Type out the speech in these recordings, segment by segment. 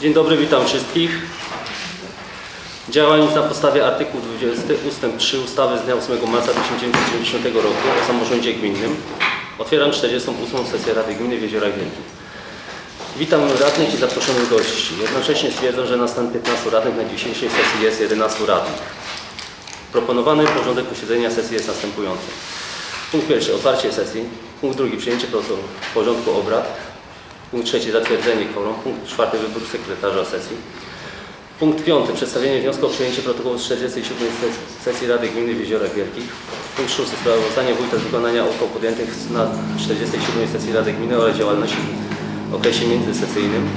Dzień dobry, witam wszystkich. Działając na podstawie artykułu 20 ust. 3 ustawy z dnia 8 marca 1990 roku o samorządzie gminnym otwieram 48. sesję Rady Gminy w Jeziorach Wielkich. Witam radnych i zaproszonych gości. Jednocześnie stwierdzam, że na stan 15 radnych na dzisiejszej sesji jest 11 radnych. Proponowany porządek posiedzenia sesji jest następujący. Punkt pierwszy otwarcie sesji. Punkt drugi przyjęcie porządku obrad. Punkt trzeci zatwierdzenie kworum. Punkt czwarty wybór sekretarza sesji. Punkt piąty przedstawienie wniosku o przyjęcie protokołu z 47 ses- sesji Rady Gminy w Jeziorach Wielkich. Punkt szósty sprawozdanie wójta z wykonania uchwał podjętych na 47 sesji Rady Gminy oraz działalności w okresie międzysesyjnym.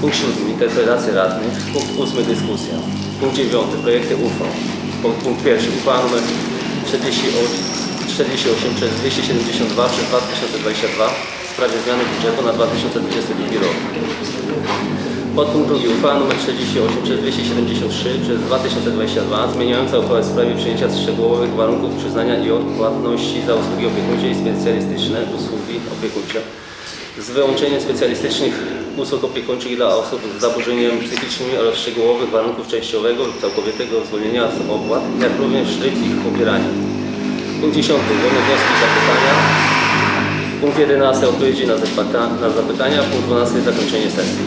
Punkt siódmy interpelacje radnych. Punkt ósmy dyskusja. Punkt dziewiąty projekty uchwał. Punkt, pierwszy uchwała nr 48, 48 przez 272 przez 2022 w sprawie zmiany budżetu na 2022 rok. Podpunkt drugi uchwała nr 48 przez 273 przez 2022 zmieniająca uchwałę w sprawie przyjęcia szczegółowych warunków przyznania i odpłatności za usługi opiekuńcze i specjalistyczne usługi opiekuńcze z wyłączeniem specjalistycznych usług opiekuńczych dla osób z zaburzeniami psychicznymi oraz szczegółowych warunków częściowego lub całkowitego zwolnienia z opłat, jak również tryb ich pobierania. Punkt 10. Wolne wnioski i zapytania. Punkt 11. Odpowiedzi na, na zapytania. Punkt 12. Zakończenie sesji.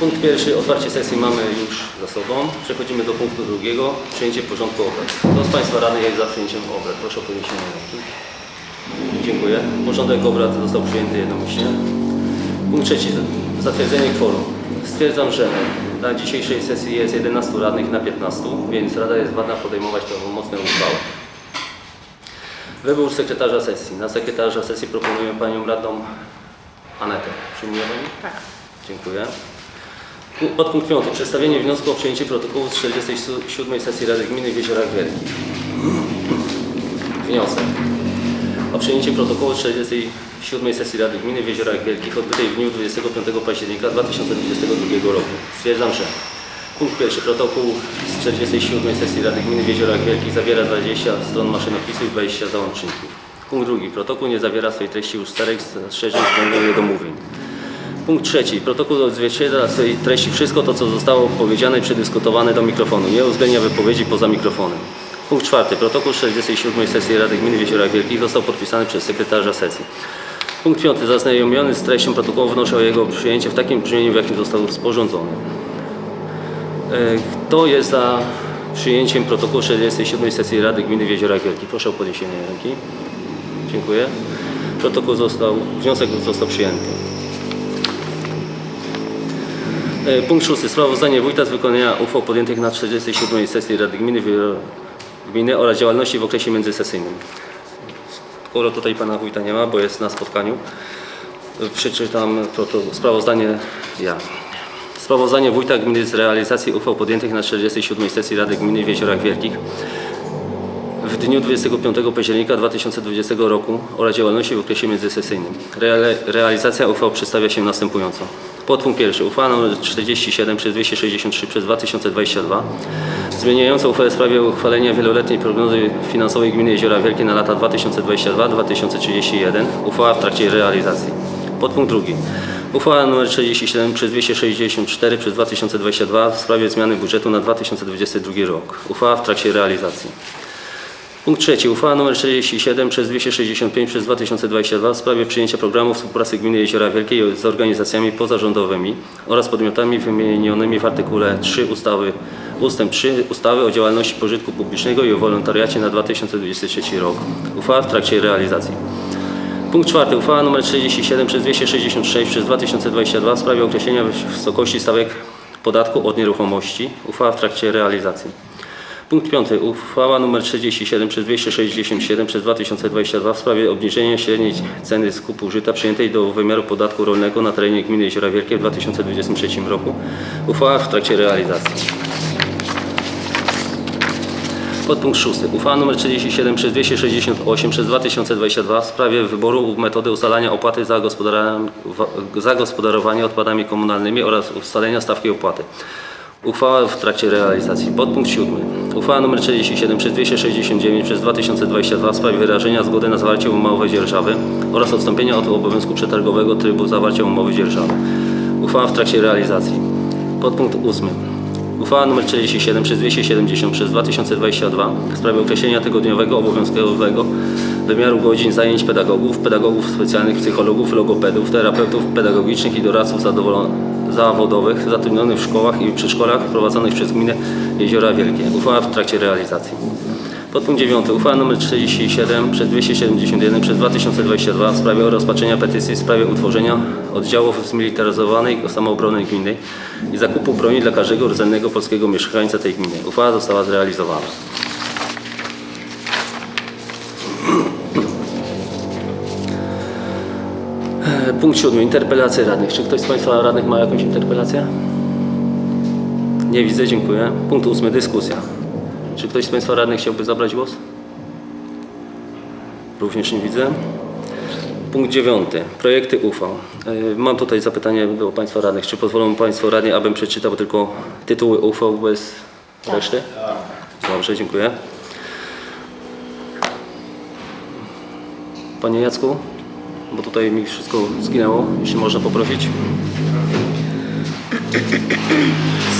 Punkt pierwszy. Otwarcie sesji mamy już za sobą. Przechodzimy do punktu drugiego. Przyjęcie porządku obrad. Kto z Państwa radnych jest za przyjęciem obrad? Proszę o podniesienie ręki. Dziękuję. Porządek obrad został przyjęty jednomyślnie. Punkt trzeci. Zatwierdzenie kworum. Stwierdzam, że na dzisiejszej sesji jest 11 radnych na 15, więc Rada jest wadna podejmować prawomocne uchwały. Wybór sekretarza sesji. Na sekretarza sesji proponuję Panią Radną Anetę. Przyjmuje Pani? Tak. Dziękuję. Pu- Podpunkt 5. Przedstawienie wniosku o przyjęcie protokołu z 47 sesji Rady Gminy w Jeziorach Wielkich. Wniosek o przyjęcie protokołu z 47 sesji Rady Gminy w Jeziorach Wielkich odbytej w dniu 25 października 2022 roku. Stwierdzam, że punkt pierwszy protokół z 47 sesji Rady Gminy w Jeziorach Wielkich zawiera 20 stron maszynopisu i 20 załączników. Punkt drugi. Protokół nie zawiera swojej treści usterek, zastrzeżeń względem niedomówień. Punkt trzeci. Protokół odzwierciedla swojej treści wszystko to, co zostało powiedziane i przedyskutowane do mikrofonu. Nie uwzględnia wypowiedzi poza mikrofonem. Punkt czwarty. Protokół 47 sesji Rady Gminy w Jeziorach Wielkich został podpisany przez sekretarza sesji. Punkt piąty. Zaznajomiony z treścią protokołu wnoszę o jego przyjęcie w takim brzmieniu, w jakim został sporządzony. E, Kto jest za przyjęciem protokołu 47 sesji Rady Gminy w Jeziorach? Proszę o podniesienie ręki. Dziękuję. Protokół został, wniosek został przyjęty. E, Punkt szósty. Sprawozdanie wójta z wykonania uchwał podjętych na 47 sesji Rady Gminy, Gminy oraz działalności w okresie międzysesyjnym. Skoro tutaj pana wójta nie ma, bo jest na spotkaniu, e, przeczytam sprawozdanie ja. Sprawozdanie wójta gminy z realizacji uchwał podjętych na 47 sesji Rady Gminy w Jeziorach Wielkich w dniu 25 października 2020 roku oraz działalności w okresie międzysesyjnym. Realizacja uchwał przedstawia się następująco. Podpunkt pierwszy. Uchwała nr 47 przez 263 przez 2022 zmieniająca uchwałę w sprawie uchwalenia wieloletniej prognozy finansowej gminy Jeziora Wielkie na lata 2022-2031. Uchwała w trakcie realizacji. Podpunkt drugi. Uchwała nr 47 przez 264 przez 2022 w sprawie zmiany budżetu na 2022 rok. Uchwała w trakcie realizacji. Punkt trzeci. Uchwała nr 47 przez 265 przez 2022 w sprawie przyjęcia programu współpracy Gminy Jeziora Wielkiej z organizacjami pozarządowymi oraz podmiotami wymienionymi w artykule 3 ustawy ustęp 3 ustawy o działalności pożytku publicznego i o wolontariacie na 2023 rok. Uchwała w trakcie realizacji. Punkt czwarty. Uchwała nr 47 przez 266 przez 2022 w sprawie określenia wysokości stawek podatku od nieruchomości. Uchwała w trakcie realizacji. Punkt piąty. Uchwała nr 47 przez 267 przez 2022 w sprawie obniżenia średniej ceny skupu żyta przyjętej do wymiaru podatku rolnego na terenie gminy Jeziora Wielkie w 2023 roku. Uchwała w trakcie realizacji. Podpunkt szósty. Uchwała nr 47 przez 268 przez 2022 w sprawie wyboru metody ustalania opłaty za, za gospodarowanie odpadami komunalnymi oraz ustalenia stawki opłaty. Uchwała w trakcie realizacji. Podpunkt siódmy. Uchwała nr 47 przez 269 przez 2022 w sprawie wyrażenia zgody na zawarcie umowy dzierżawy oraz odstąpienia od obowiązku przetargowego trybu zawarcia umowy dzierżawy. Uchwała w trakcie realizacji. Podpunkt 8. Uchwała nr 47 przez 270 przez 2022 w sprawie określenia tygodniowego obowiązkowego wymiaru godzin zajęć pedagogów, pedagogów specjalnych, psychologów, logopedów, terapeutów pedagogicznych i doradców zawodowych zatrudnionych w szkołach i przedszkolach prowadzonych przez gminę Jeziora Wielkie. Uchwała w trakcie realizacji. Podpunkt 9. Uchwała nr 47 przez 271 przez 2022 w sprawie rozpatrzenia petycji w sprawie utworzenia oddziałów zmilitaryzowanej samoobrony gminy i zakupu broni dla każdego rdzennego polskiego mieszkańca tej gminy. Uchwała została zrealizowana. E, Punkt 7. Interpelacje radnych. Czy ktoś z Państwa radnych ma jakąś interpelację? Nie widzę, dziękuję. Punkt 8. Dyskusja. Czy ktoś z Państwa radnych chciałby zabrać głos? Również nie widzę. Punkt 9. Projekty uchwał. E, Mam tutaj zapytanie do Państwa radnych. Czy pozwolą Państwo radni, abym przeczytał tylko tytuły uchwał bez reszty? Dobrze, dziękuję. Panie Jacku, bo tutaj mi wszystko zginęło, jeśli można poprosić.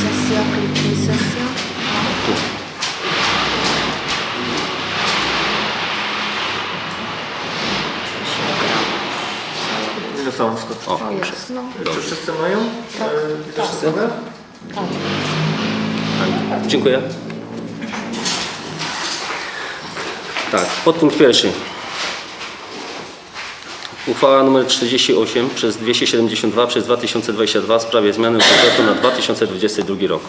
Sesja, kliknij sesja. Tu. Są skoczy? O, jest, no. Czy wszyscy mają? Tak. E, Widoczne drogę? Tak. Dziękuję. Tak, podpunkt pierwszy. Uchwała nr 48 przez 272 przez 2022 w sprawie zmiany budżetu na 2022 rok.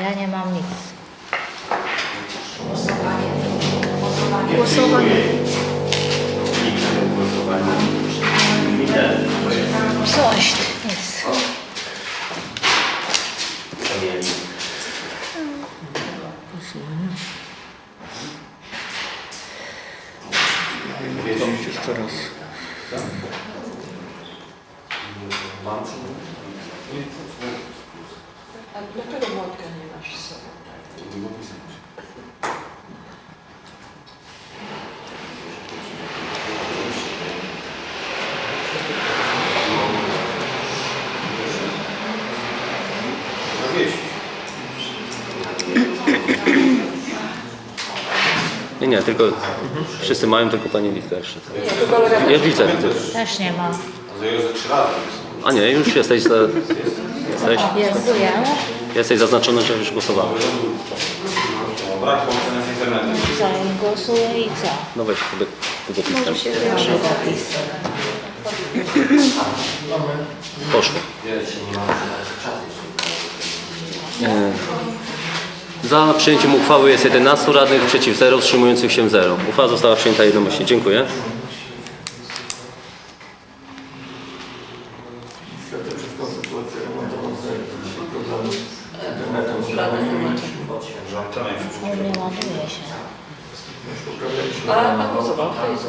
Ja nie mam nic. Głosowanie. Coś, nic. Jeszcze raz. A dlaczego młotka nie masz z sobą? Nie, nie, tylko wszyscy mają, tylko pani Litka jeszcze. Ja widzę. Też nie mam. A nie, już jesteś, za, jesteś, Głosuję. jesteś zaznaczony, że już głosowałeś. Brak połączenia z internetem. Co? Głosuję i co? No weź sobie długopisem. Żywopis. Poszło. E, Za przyjęciem uchwały jest 11 radnych, przeciw 0, wstrzymujących się 0. Uchwała została przyjęta jednomyślnie. Dziękuję. Internetem, z Włączone już. U mnie ładuje się. A głosował, to jest?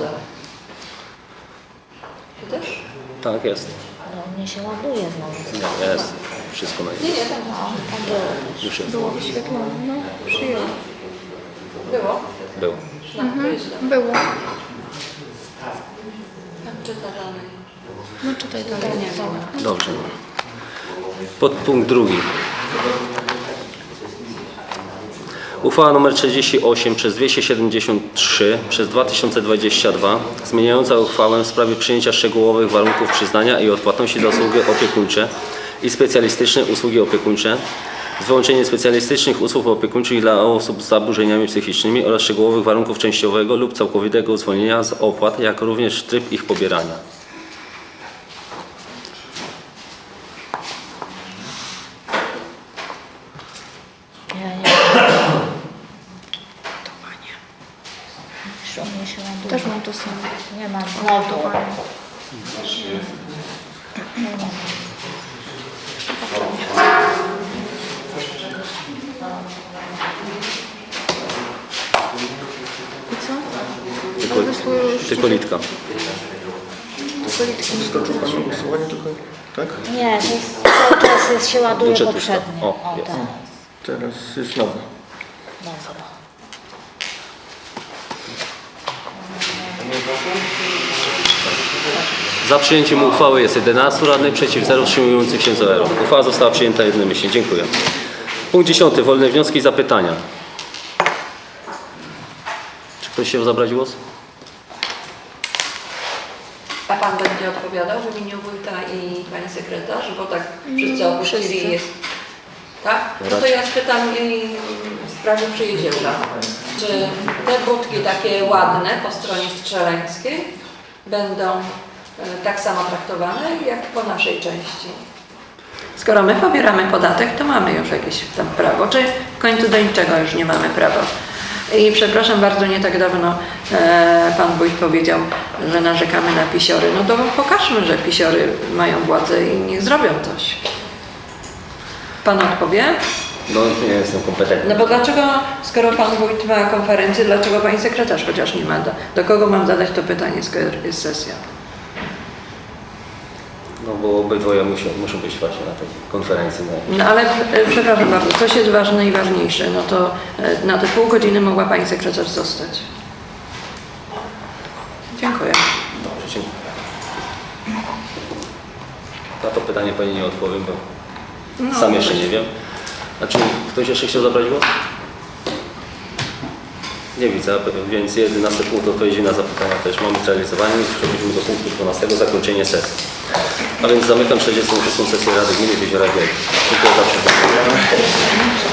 Tak, jest. Ale u mnie się ładuje znowu. Nie, jest. Wszystko na Nie, nie, tam No, było. Już jest. Wyświetlone, no, przyjął. było. Był. No, to jest źle. Było. Tam czyta dalej. No czytaj dalej. Dobrze. Podpunkt drugi. Uchwała nr 48 przez 273 przez 2022 zmieniająca uchwałę w sprawie przyjęcia szczegółowych warunków przyznania i odpłatności za usługi opiekuńcze i specjalistyczne usługi opiekuńcze z wyłączeniem specjalistycznych usług opiekuńczych dla osób z zaburzeniami psychicznymi oraz szczegółowych warunków częściowego lub całkowitego zwolnienia z opłat, jak również tryb ich pobierania. Ja nie mam. Już u mnie się ładuje. Też mam to samo. Nie mam znowu. Nie, nie mam. I co? Tylko, tylko litka. politki. Skoczył Pan na głosowanie tylko, tak? Nie, to jest, cały czas jest, się ładuje Budżet poprzednie. O, O, jest. tak. Teraz jest nowe. Dobra. Za przyjęciem uchwały jest 11 radnych, przeciw 0, wstrzymujących się 0. Uchwała została przyjęta jednomyślnie. Dziękuję. Punkt 10. Wolne wnioski i zapytania. Czy ktoś chciał zabrać głos? A pan będzie odpowiadał w imieniu wójta i pani sekretarz, bo tak wszyscy opuścili jest. Tak? No to ja spytam i w sprawie przyjeziora. Czy te budki takie ładne po stronie strzeleńskiej będą e, tak samo traktowane jak po naszej części? Skoro my pobieramy podatek, to mamy już jakieś tam prawo, czy w końcu do niczego już nie mamy prawa. I przepraszam bardzo, nie tak dawno e, pan wójt powiedział, że narzekamy na pisiory. No to pokażmy, że pisiory mają władzę i niech zrobią coś. Pan odpowie? No nie jestem kompetentny. No bo dlaczego, skoro pan wójt ma konferencję, dlaczego pani sekretarz chociaż nie ma? Do, do kogo mam zadać to pytanie, skoro jest sesja? No bo obydwoje muszą, muszą być właśnie na tej konferencji. No. No ale e, przepraszam bardzo, coś jest ważne i ważniejsze. No to e, na te pół godziny mogła pani sekretarz zostać. Dziękuję. Dobrze, dziękuję. Na to pytanie Pani nie odpowiem, bo No, sam jeszcze nie wiem. A czy ktoś jeszcze chciał zabrać głos? Nie widzę, więc 11 punkt odpowiedzi na zapytania też mamy zrealizowane. Przechodzimy do punktu 12, zakończenie sesji. A więc zamykam 46. sesję Rady Gminy Jeziora Wielkie. Dziękuję za przewodniczącą.